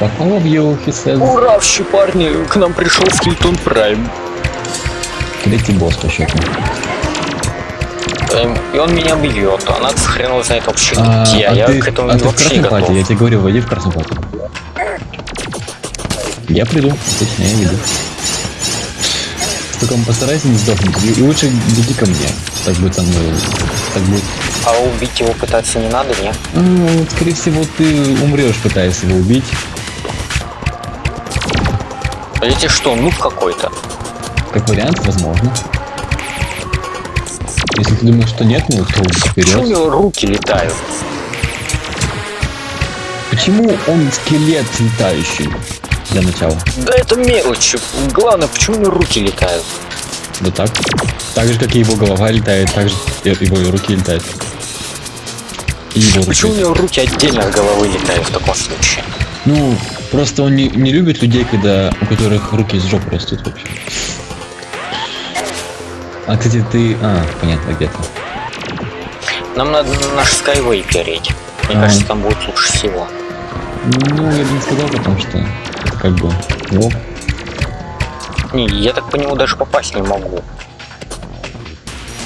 Of you, he says. Ура, вообще, парни, к нам пришел Скелетон Прайм. Третий босс по счету. Эм, И он меня бьет, а надо хрен его знает вообще А, где, а я ты, к этому а вообще не готов. пати? Я тебе говорю, войди в красную пати. Я приду, точно, я иду. Только постарайся не сдохнуть. И, и лучше беги ко мне. Так будет со мной. Так будет. А убить его пытаться не надо, не? А, вот, скорее всего, ты умрешь, пытаясь его убить. А эти что, ну какой-то? Как вариант, возможно. Если ты думаешь, что нет, ну то Почему у вперед. него руки летают? Почему он скелет летающий? Для начала. Да это мелочи. Главное, почему у него руки летают? Да так. Так же, как и его голова летает, так же его и руки летают. Его. Почему у него руки отдельно от головы летают в таком случае? Ну, просто он не, не любит людей, когда у которых руки из жопы растут вообще. А, кстати, ты... А, понятно, где-то. Нам надо на наш Skyway переть. Мне А. кажется, там будет лучше всего. Ну, я бы не сказал, потому что это как бы... О, Не, я так по нему даже попасть не могу.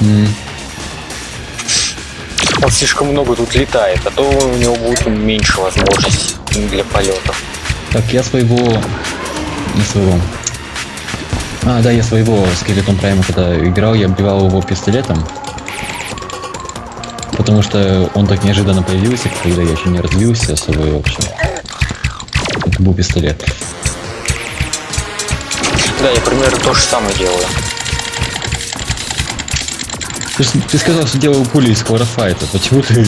м, Он слишком много тут летает, а то у него будет меньше возможностей для полетов. Так, я своего... Не своего. А, да, я своего скелетон прайма когда играл, я убивал его пистолетом. Потому что он так неожиданно появился, когда я еще не развился особо вообще. Это был пистолет. Да, я примерно то же самое делаю. Ты, ты сказал, что делал пули из хлорофайта. Почему ты...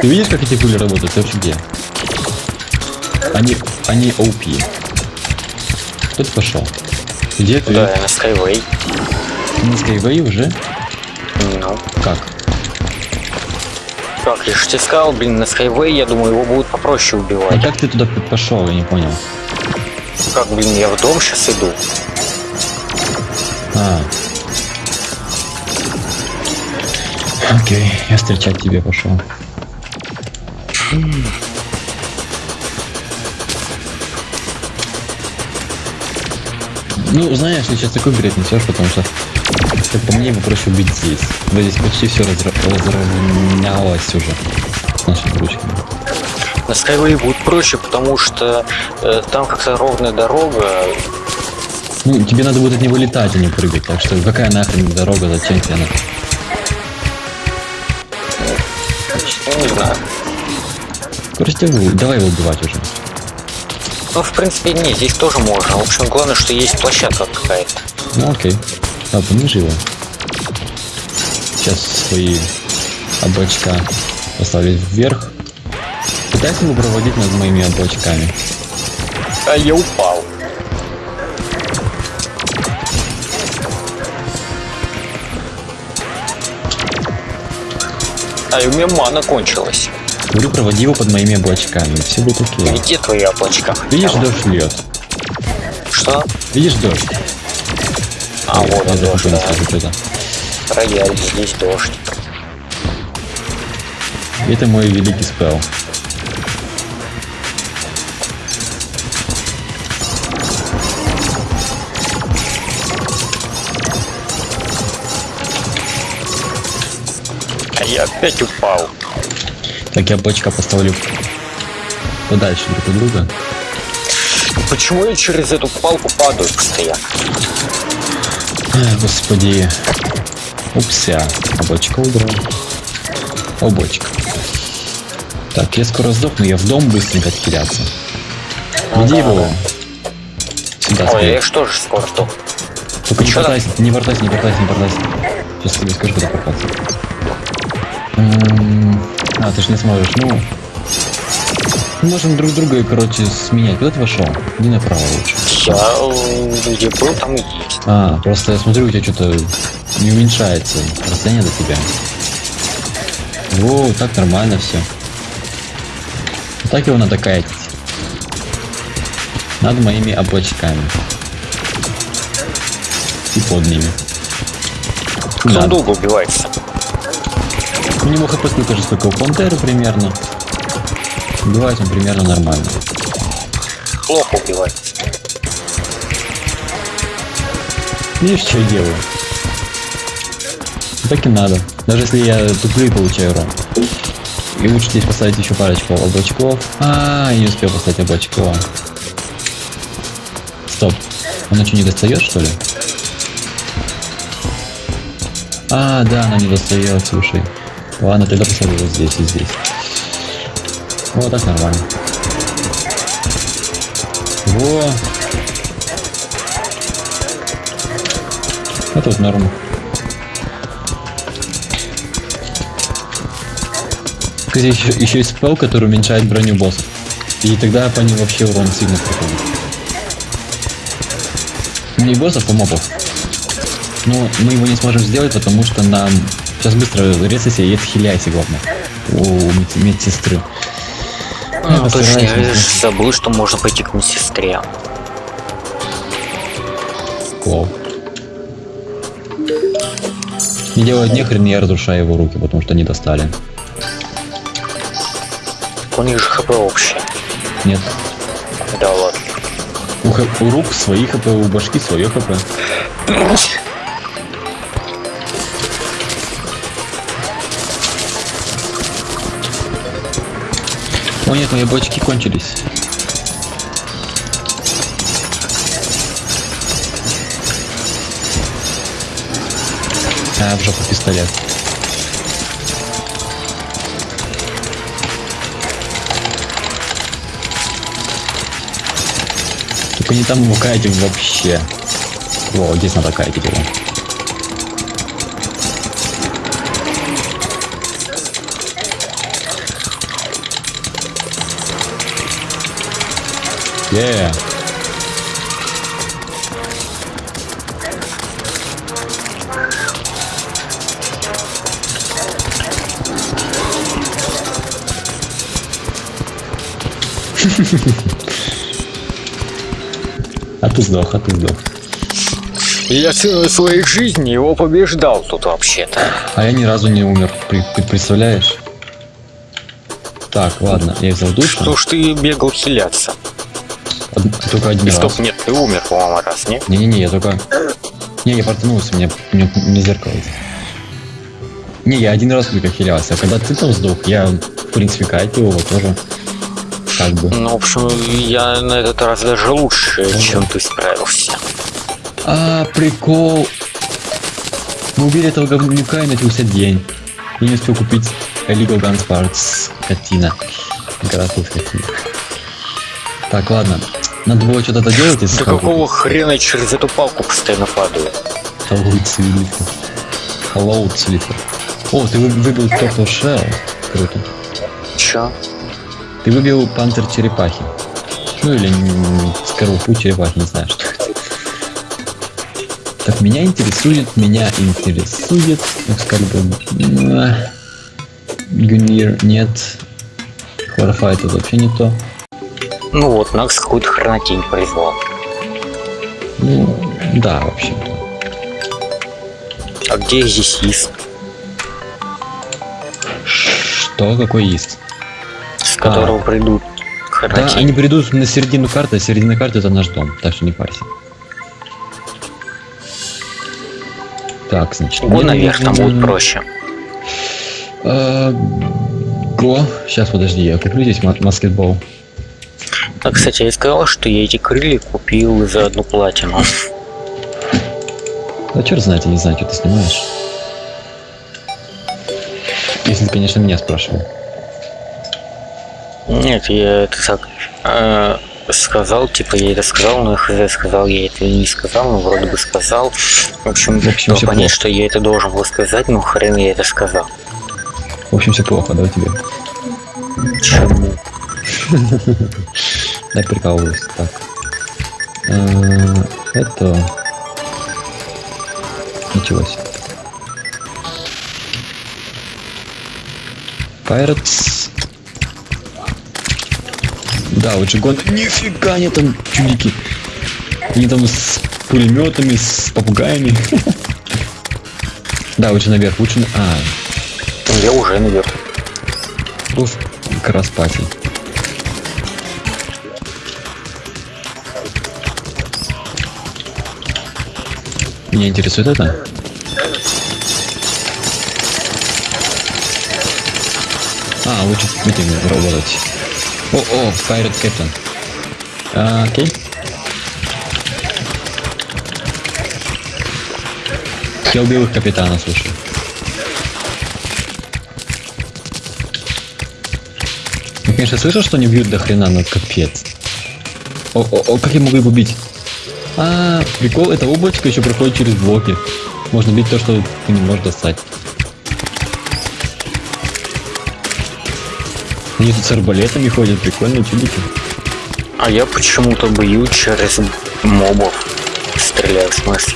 Ты видишь, как эти пули работают? Ты вообще где? Они... Они OP. Кто ты пошел? Где ты? Да, я на Skyway. На Skyway уже? Ну, Как? как, я же тебе сказал, блин, на Skyway, я думаю, его будут попроще А убивать. как ты туда пошел? Я не понял. Как, блин, я в дом сейчас иду. А. Окей, я встречать тебе пошел. Ну, знаешь, ты сейчас такой бред несешь, потому что, как по мне, его проще убить здесь. Да здесь почти все разровнялось уже с нашими ручками. На Skyway будет проще, потому что э, там как-то ровная дорога. Ну, тебе надо будет от него летать, а не прыгать, так что какая нахрен дорога, зачем тебе она? Не знаю. Просто его- давай его убивать уже. Ну, в принципе, не, здесь тоже можно. В общем, главное, что есть площадка какая-то. Ну окей. А, пониже его. Сейчас свои облачка поставить вверх. Пытайся его проводить над моими облачками. А я упал. А у меня мана кончилась. Говорю, проводи его под моими облачками. Все будет окей. Где твои облачка? Видишь, дождь льет. Что? Видишь дождь? А, Ой, вот он дождь, да. это. Рояль, здесь дождь. Это мой великий спел. Я опять упал. Так, я облачка поставлю подальше друг от друга. Почему я через эту палку падаю постоянно? Ай, господи. Упся. Облачко убрал. Облачко. Так, я скоро сдохну, я в дом быстренько теряться. Веди его. Сюда Ой, скорее. я же тоже скоро сдох. Только не портайся, не портайся, не портайся, не портайся. Сейчас тебе скажу, куда портаться. А, ты же не сможешь, ну... Мы можем друг друга, короче, сменять. Куда ты вошел? Иди направо лучше. Я где был, там и есть. А, просто я смотрю, у тебя что-то не уменьшается расстояние до тебя. Во, так нормально все. Так его надо кайтить. Над моими облачками. И под ними. Долго убивается. У него хп сколько же, сколько у пантеры примерно. Убивать он примерно нормально. плохо убивать. Видишь, что я делаю? Так и надо. Даже если я туплю получаю урон. И лучше здесь поставить еще парочку облачков. А, не успел поставить облачко. Стоп. Она что, не достает, что ли? А, да, она не достает, слушай. Ладно, тогда поставлю вот здесь и здесь. Вот так нормально. Во. Это вот норма. Кстати, еще, еще есть спел, который уменьшает броню боссов. И тогда по ним вообще урон сильно проходит. Не боссов, а мобов. Но мы его не сможем сделать, потому что нам... Сейчас быстро резайся и отхиляйся, главное. У мед- медсестры. Ну, постараюсь, точно, я забыл, что можно пойти к медсестре. Клоу. Не делает нехрен, я разрушаю его руки, потому что они достали. У них же хп общее. Нет. Да ладно. У, у рук свои хп, у башки свое хп. Нет, мои бочки кончились. А, в жопу пистолет. Только не там его кайтить вообще. Во, здесь надо кайтить его. Yeah. А ты сдох, а ты сдох. Я целую своей жизни его побеждал тут вообще-то. А я ни разу не умер, ты представляешь? Так, ладно, я взял душу. Что ж ты бегал хиляться? Только один раз. стоп, нет, ты умер, по-моему, раз, не? Не-не-не, я только... Не, я портанулся, мне, мне, мне зеркало. Не, я один раз только хилялся, а когда ты там сдох, я, в принципе, кайтил его тоже. Как бы. Ну, в общем, я на этот раз даже лучше, чем ты справился. А, прикол. Мы убили этого говнюка и начался день. Я не успел купить Illegal Guns Parts, скотина. Городской скотина. Так, ладно. Надо было что-то доделать, если Да какого хрена я через эту палку постоянно падаю? Hello, Слитер. Hello, Слитер. О, ты вы- выбил Turtle Shell. Круто. Чё? Ты выбил панцирь черепахи. Ну или скорлупу черепахи, не знаю что это. Так, меня интересует, меня интересует, Экскалибур. Гунир, нет. Хлорофайт это вообще не то. Ну вот, Накс какую-то хренотень призвал. Ну, да, вообще. А где здесь есть? Что, какой есть? С которого придут Да, хренотень? они придут на середину карты, а середина карты это наш дом, так что не парься. Так, значит. Го наверх, там будет проще. а, Го. Сейчас, подожди, я куплю здесь ма- баскетбол. А, кстати, я сказал, что я эти крылья купил за одну платину. Да черт знает, я не знаю, что ты снимаешь. Если ты, конечно, меня спрашивал. Нет, я это так э, сказал, типа я это сказал, но хз сказал, я это не сказал, но вроде бы сказал. В общем, В общем, понять, плохо. что я это должен был сказать, но хрен я это сказал. В общем, все плохо, да, тебе? Чему? Да, прикалываюсь. Так. Э, Это... Ничего себе. Pirates. Да, вот Джигон. Нифига, они там чудики. Они там с пулеметами, с попугаями. Да, лучше наверх, лучше. А, Я уже наверх. уф, как Меня интересует это. А, лучше с работать. О, о, Pirate Captain. А, окей. Я убил их капитана, слушай. Я, конечно, слышал, что они бьют до хрена, но капец. О, о, о, как я могу их убить? А, прикол, это облачко еще проходит через блоки. Можно бить то, что ты не можешь достать. Они тут с арбалетами ходят, прикольно, чудики. А я почему-то бью через мобов. Стреляю, в смысле.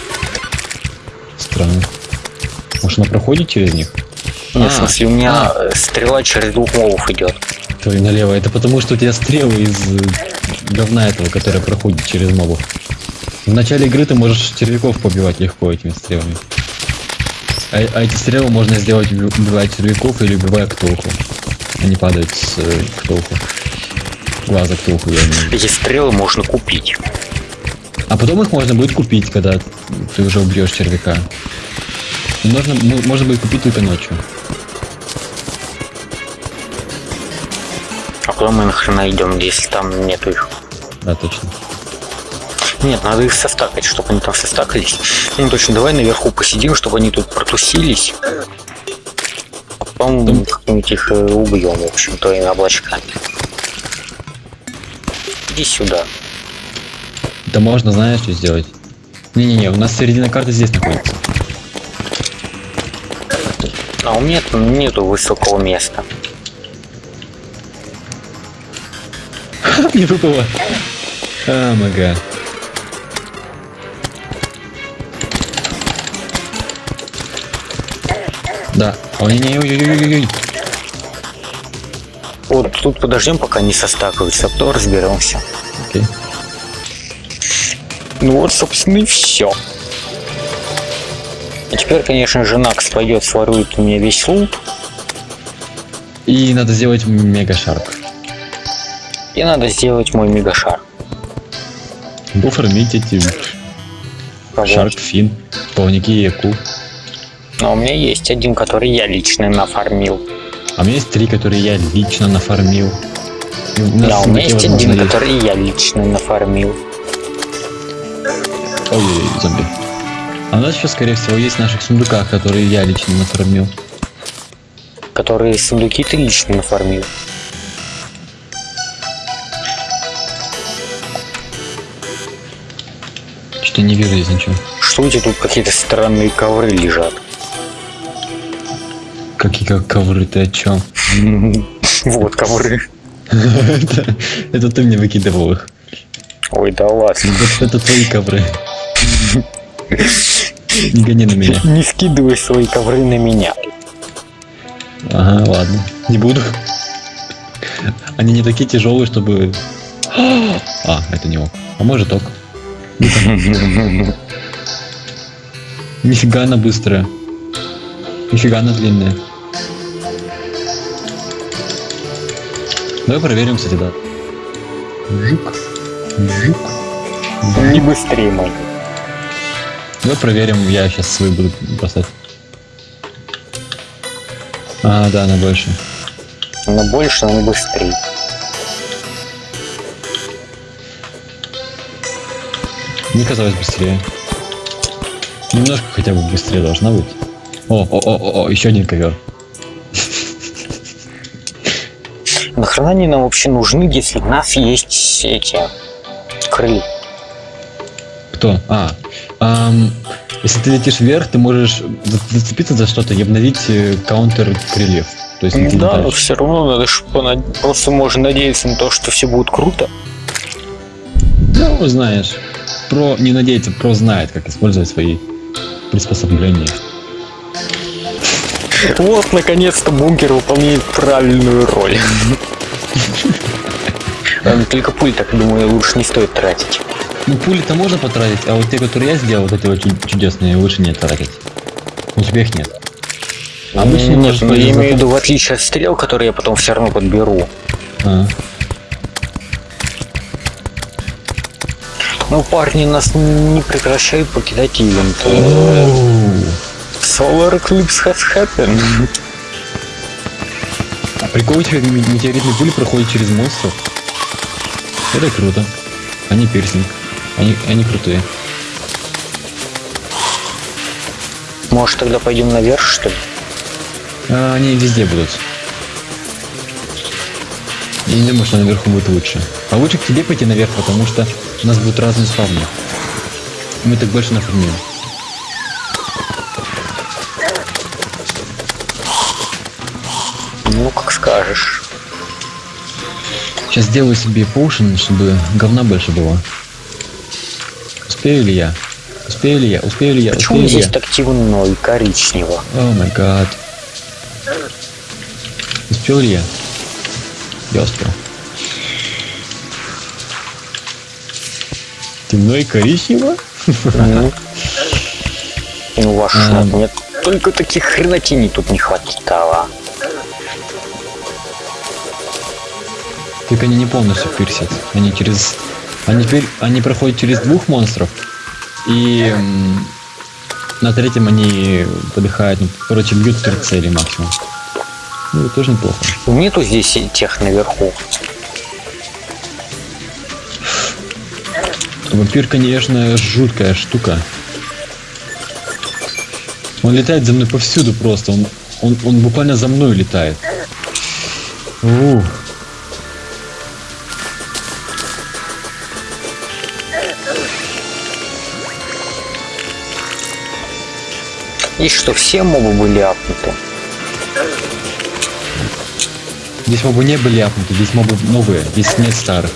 Странно. Может она проходит через них? Нет, А, в смысле, у меня э, стрела через двух мобов идет. Твой налево. Это потому, что у тебя стрелы из э, говна этого, который проходит через мобов. В начале игры ты можешь червяков побивать легко этими стрелами. А, а эти стрелы можно сделать уби- убивая червяков или убивая ктулху. Они падают с э, ктулху. Глаза ктулху, я имею. Эти стрелы можно купить. А потом их можно будет купить, когда ты уже убьешь червяка. И ну, можно будет купить только ночью. А куда мы нахрена идем, если там нету их? Да, точно. Нет, надо их состакать, чтобы они там состакались. Ну точно, давай наверху посидим, чтобы они тут протусились. А потом как-нибудь их э, убьем, в общем-то, и облачками. Иди сюда. Это можно, знаешь, что сделать? Не-не-не, у нас середина карты здесь находится. А у меня там нету высокого места. Не выпало. А, мага. Да. Ой, не, ой, ой, ой, ой. Вот тут подождем, пока не состакаются, а потом разберемся. Окей. Ну вот, собственно, и все. И теперь, конечно же, Накс пойдет, сворует у меня весь лут. И надо сделать мега шарк. И надо сделать мой мегашар. Оформить эти шарк, фин, плавники и яку. Но у меня есть один, который я лично нафармил. А у меня есть три, которые я лично нафармил. И у Да, у меня есть один, который я лично нафармил. Ой, зомби. А у нас еще, скорее всего, есть в наших сундуках, которые я лично нафармил. Которые сундуки ты лично нафармил. Что-то не вижу здесь ничего. Что у тебя тут какие-то странные ковры лежат? Какие как ковры, ты о чем? Вот ковры. это, ты мне выкидывал их. Ой, да ладно. Это твои ковры. Не гони на меня. Не скидывай свои ковры на меня. Ага, ладно. Не буду. Они не такие тяжелые, чтобы... А, это не ок. А может ок. Нифига она быстрая. Нифига она длинная. Давай проверим, кстати, да. Жук. Жук. Не быстрее мой. Давай проверим, я сейчас свой буду бросать. А, да, она больше. Но больше, но быстрее. Мне казалось быстрее. Немножко хотя бы быстрее должна быть. О, о, о, о, о, еще один ковер. Нахрена они нам вообще нужны, если у нас есть эти крылья? Кто? А, ам, если ты летишь вверх, ты можешь за- зацепиться за что-то и обновить э, каунтер крыльев. То есть ты Да, но все равно надо понад- просто можно надеяться на то, что все будет круто. Ну, знаешь, про не надеяться, про знает, как использовать свои приспособления. Вот, наконец-то бункер выполняет правильную роль. Только пуль, так думаю, лучше не стоит тратить. Ну, пули-то можно потратить, а вот те, которые я сделал, вот эти очень чудесные, лучше не тратить. У тебя их нет. Обычно Нет, можешь ну я имею в виду, в отличие от стрел, которые я потом все равно подберу. А, Ну, парни нас не прекращают покидать ивент. Solar Eclipse has happened. Прикол этих метеоритные пули проходят через монстров. Это круто. Они пирсинг. Они, они крутые. Может, тогда пойдем наверх, что ли? А, они везде будут. Я не думаю, что наверху будет лучше. А лучше к тебе пойти наверх, потому что у нас будут разные спавны. Мы так больше нафармим. Ну, как скажешь. Сейчас сделаю себе поушен, чтобы говна больше было. Успею ли я? Успею ли я? Успею ли я? Почему Успею здесь я? так темно и коричнево? О май гад. Успел ли я? Я успел. Темно и коричнево? Ну, ну ваш шнап, мне только таких хренотений тут не хватало. Только они не полностью пирсят. Они через... Они, пир- они проходят через двух монстров. И на третьем они подыхают. Ну, короче, бьют три цели максимум. Ну, это тоже неплохо. Нету здесь тех наверху. Вампир, конечно, жуткая штука. Он летает за мной повсюду просто. Он, он, он буквально за мной летает. Ух. И что все мобы были апнуты. Здесь мобы не были апнуты, здесь мобы новые, здесь нет старых.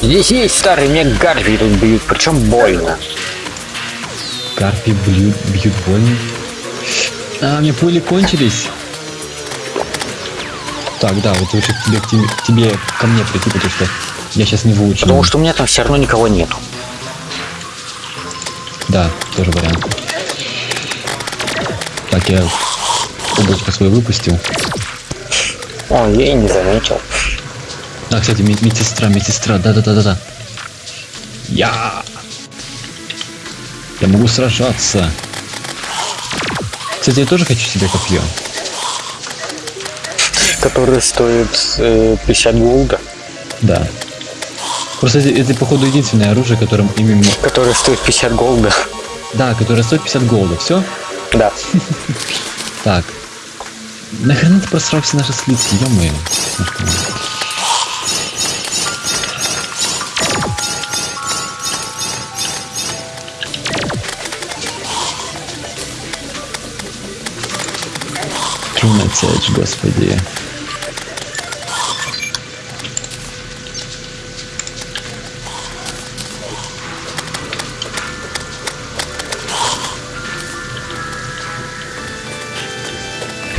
Здесь есть старый мне Гарви тут бьют, причем больно. Карпи бьют, бьют больно. А, мне пули кончились. Так, да, вот лучше тебе, к тебе, к тебе ко мне прийти, потому что я сейчас не выучу. Потому что у меня там все равно никого нету. Да, тоже вариант. Так, я облачко свое выпустил. Ой, я и не заметил. А, кстати, мед- медсестра, медсестра, да-да-да-да-да. Я... Я могу сражаться. Кстати, я тоже хочу себе копье. Который стоит э, 50 голда. Да. Просто это, это, походу, единственное оружие, которым именно... Который стоит 50 голда. Да, которое стоит 50 голда. Все? Да. Так. Нахрена ты просрал все наши слитки, ё-моё. Тринадцать, господи.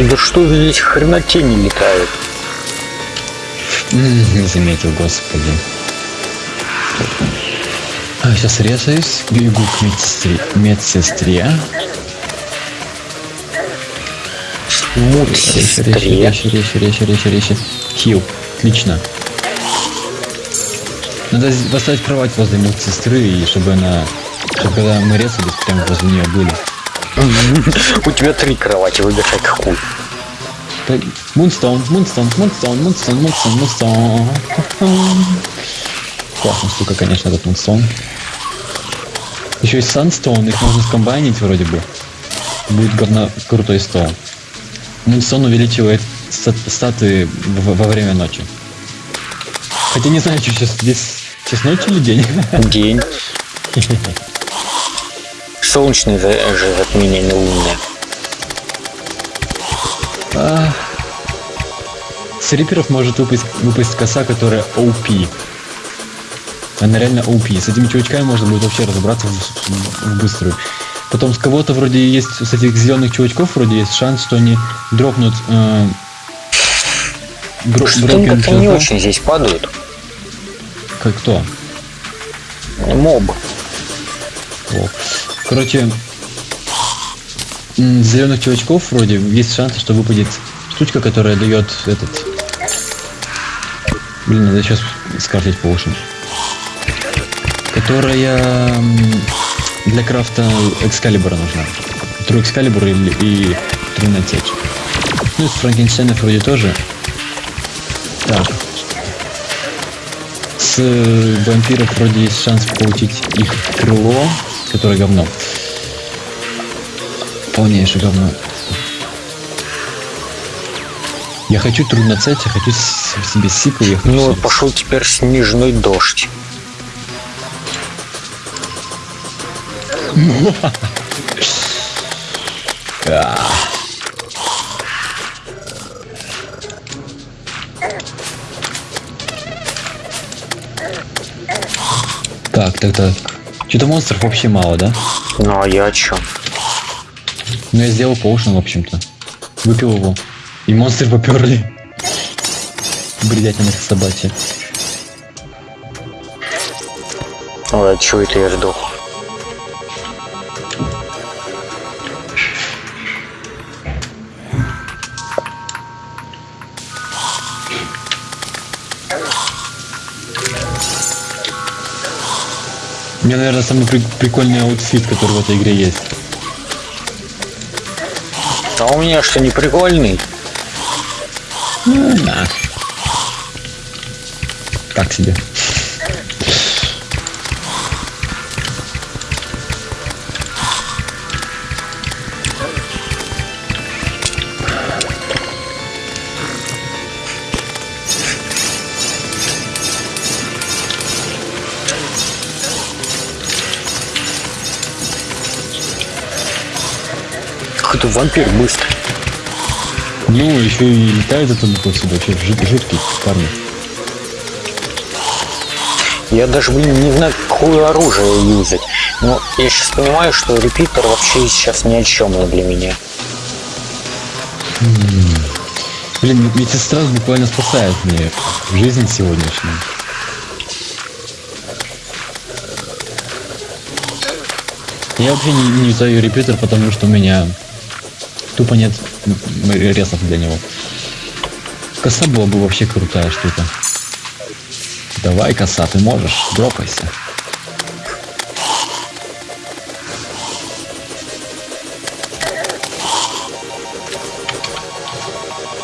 Да что здесь хренотени летают? Не заметил, господи. А, сейчас резаюсь, бегу к медсестре. медсестре. Резче, Мудсестре. резче, резче, резче, резче, резче. Хил. Отлично. Надо поставить кровать возле медсестры, и чтобы она... Чтобы когда мы резались, прямо возле нее были. У тебя три кровати, выбирай какую. Мунстон, Мунстон, Мунстон, Мунстон, Мунстон, Мунстон. Классная штука, конечно, этот Мунстон. Еще есть Санстоун, их можно скомбайнить вроде бы. Будет говно крутой стол. Мунстон увеличивает стат- статы во время ночи. Хотя не знаю, что сейчас здесь сейчас ночь или день. День. Солнечное за- же затмение не лунное. А, С риперов может выпасть, выпасть коса, которая OP. Она реально OP. С этими чувачками можно будет вообще разобраться в, в- в быструю. Потом с кого-то вроде есть, с этих зеленых чувачков вроде есть шанс, что они дропнут э, бро- Что-то как-то не очень здесь падают. Как кто? Моб. О. Короче, зеленых чувачков вроде есть шанс, что выпадет штучка, которая дает этот... Блин, надо сейчас скрафтить по ушам. которая для крафта экскалибура нужна. Тру экскалибур и, и трудная течь. Ну, из Франкенштейнов вроде тоже. Так. С вампиров вроде есть шанс получить их крыло, которое говно. Полнейшее говно. Я хочу трудноцеть, я хочу себе сику, я хочу Ну себе- пошел теперь снежный дождь. Так, так, так. Что-то монстров вообще мало, да? Ну а я о чем? Ну я сделал поушен, в общем-то. Выпил его. И монстры поперли. Бредятина собачья. Ой, а чего это я жду? У меня, наверное, самый при- прикольный outfit, который в этой игре есть. А у меня что, не прикольный? Да. Так себе. Какой-то вампир быстрый. Ну, еще и летает повсюду. Вообще жут- жуткий парни. Я даже, блин, не знаю, какое оружие юзать. Но я сейчас понимаю, что репитер вообще сейчас ни о чем для меня. Блин, медсестра буквально спасает мне жизнь сегодняшнюю. Я вообще не, не юзаю репитер, потому что у меня тупо нет ресов для него. Коса была бы вообще крутая штука. Давай, коса, ты можешь, дропайся.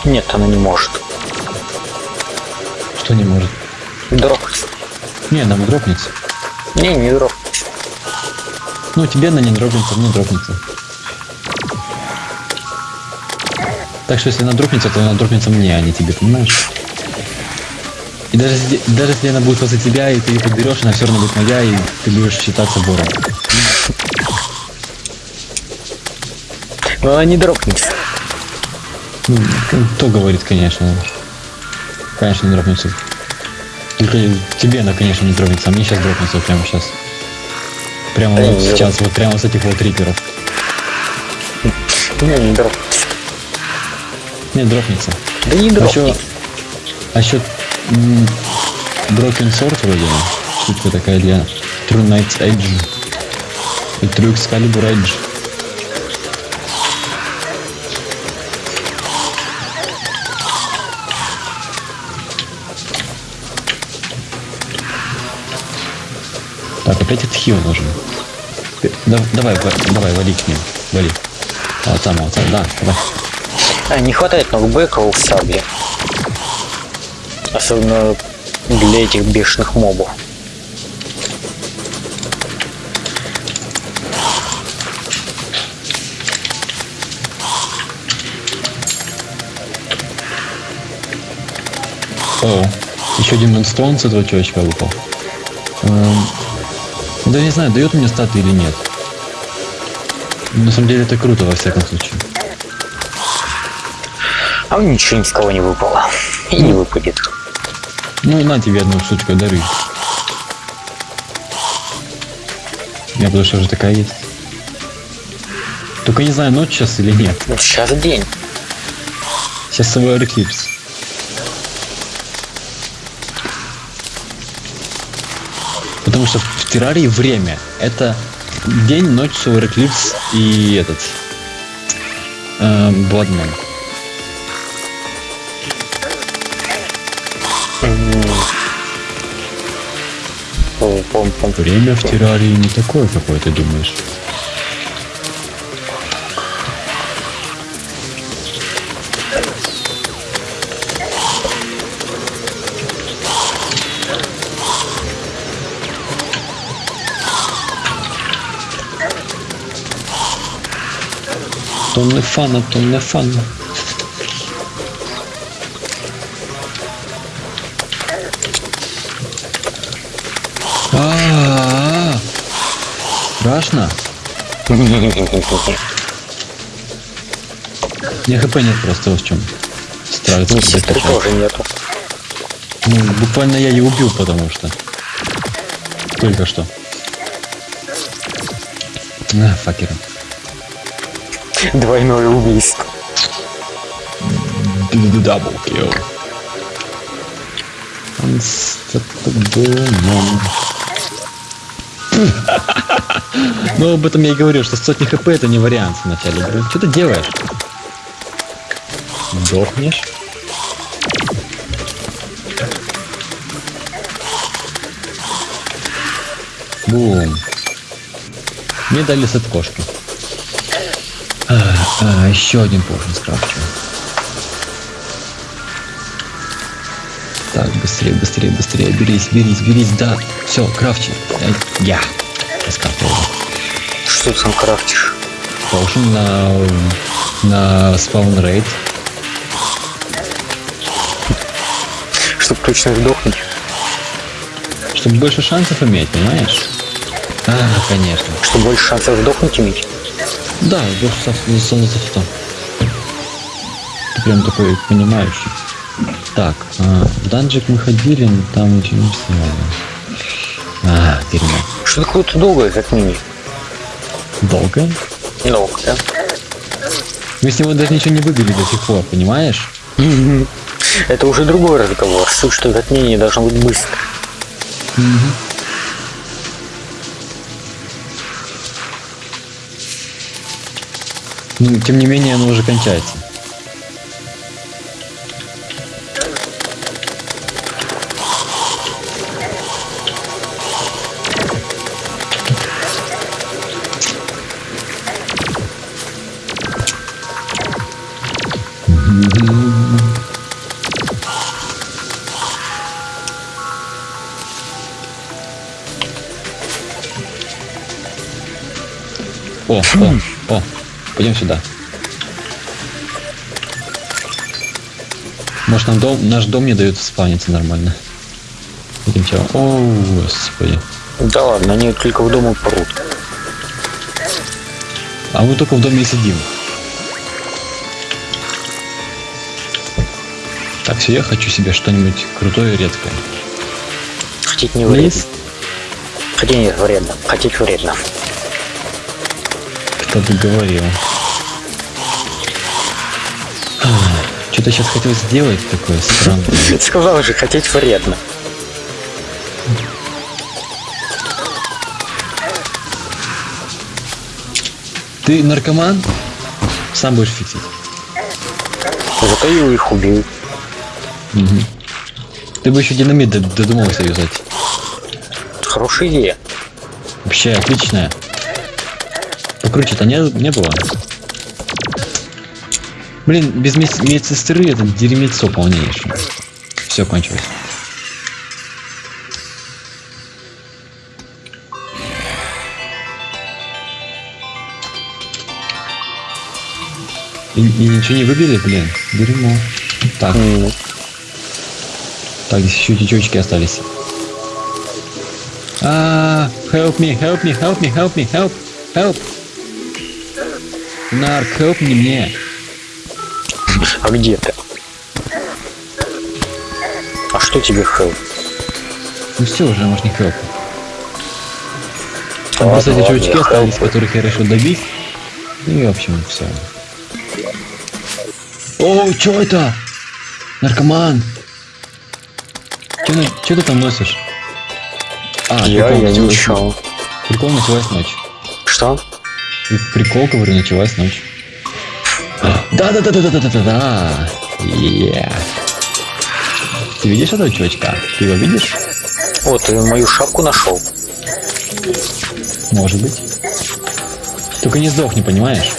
Нет, она не может. Что не может? Дропнется. Не, она дропнется. Не, не дропнется. Ну, тебе она не дропнется, мне дропнется. Так что если она дропнется, то она дропнется мне, а не тебе, понимаешь? И даже, даже если она будет возле тебя, и ты ее подберешь, она все равно будет моя, и ты будешь считаться вором. Но она не дропнется. Ну, кто говорит, конечно. Конечно, не дропнется. Только тебе она, конечно, не дропнется, а мне сейчас дропнется прямо сейчас. Прямо Да вот не сейчас, вот прямо с этих вот риперов. Не, не дропнется. Не, дропнется. Да не А еще, дропнется. а еще Broken Sword вроде, штука такая для True Knight's Edge и True Excalibur Edge. Так, опять этот хил нужен. Э, да- давай, ва- давай, вали к ним. Вали. Вот там, вот там, да, давай. А, не хватает нокбека у сабли. Особенно для этих бешеных мобов. О, еще один Мунстоун с этого чувачка выпал. Эм, да не знаю, дает мне статы или нет. На самом деле это круто во всяком случае. А ничего ни с кого не выпало. И не выпадет. Ну на тебе одну штучку дары. У меня потому что уже такая есть. Только не знаю, ночь сейчас или нет. Вот сейчас день. Сейчас Solar Eclipse. Потому что в террарии время. Это день, ночь, Solar Eclipse и этот... э, Bloodman. М, О, пом, пом. Время в террарии не такое, какое ты думаешь. Тонны фана, тонны фана. Страшно. Не хп нет просто в чем. Страх. Сестры закачал. тоже нету. Ну, буквально я ее убил, потому что. Только что. А, факеры. Двойное убийство. Double kill. Unstoppable Ну, об этом я и говорю, что сотни хп это не вариант в начале игры. Что ты делаешь? Сдохнешь? Бум. Мне дали сет кошки. А, а, еще один поршень скрафчу. Так, быстрее, быстрее, быстрее. Берись, берись, берись, да. Все, крафчи. Э, Я. Я скрафтил. Что ты там крафтишь? Поршень на, на спаун рейд. Чтоб точно сдохнуть. Чтобы больше шансов иметь, понимаешь? А, конечно. Чтоб больше шансов сдохнуть иметь. Да, больше шансов то. Ты прям такой понимающий. Так, а, в данжик мы ходили, но там ничего не сняли. А, дерьмо. Что такое-то долгое затмение? Долго? Долго, да? Мы с него даже ничего не выбили до сих пор, понимаешь? Это уже другой разговор. Суть, что затмение должно быть быстро. Ну, тем не менее, оно уже кончается. О, о, пойдем сюда. Может, нам дом, наш дом не дает спавниться нормально. Этим челом. О, господи. Да ладно, они только в дом и прут. А мы только в доме и сидим. Так, все, я хочу себе что-нибудь крутое и редкое. Хотеть не вредно. Хотеть не вредно. Хотеть вредно. Кто бы говорил. Что-то сейчас хотел сделать такое странное. Сказал же, хотеть вредно. Ты наркоман? Сам будешь фиксить. Зато я их убил. Мгм. Ты бы еще динамит додумался юзать. Хорошая идея. Вообще отличная. Покруче-то не, не было. Блин, без мед- медсестры это дерьмецо полнейшее. Все кончилось. И, и ничего не выбили, блин. Дерьмо. Так, М, так, здесь еще течечки остались. А, help me, help me, help me, help me, help, help. Нарк, me мне. А где ты? А что тебе хелп? Ну все уже, может не help. Там просто эти чувачки остались, которых я решил добить. И в общем, все. О, что это? Наркоман. Че ты там носишь? А, Я, я ничего. Прикол началась ночь. Что? прикол говорю ковырничалась ночь. Да-да-да-да-да-да-да-да! Yeah. Ты видишь этого чувачка? Ты его видишь? Вот ты мою шапку нашел. Может быть. Только не сдохни, понимаешь?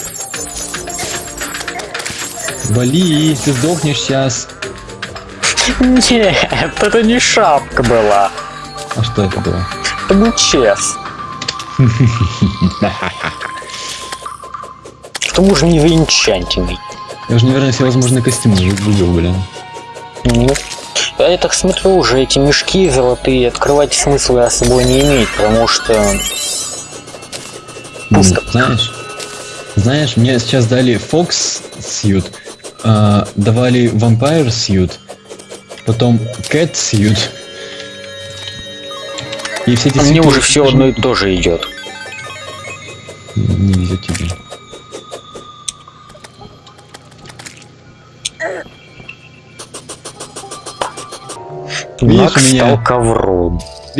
Вали, ты сдохнешь сейчас. Нет, это не шапка была. А что это было? Это был чес. Тому же не венчантиный. Я уже, наверное, все возможные костюмы выбил, блин. Ну, я так смотрю, уже эти мешки золотые открывать смысла особо не имеет, потому что Пусто. Знаешь? Знаешь, мне сейчас дали Fox Suit, а, давали Vampire Suit, потом Cat Suit. И все эти а мне уже все одно и то же идет. Не везет тебе. Видишь, Макс меня- стал ковром.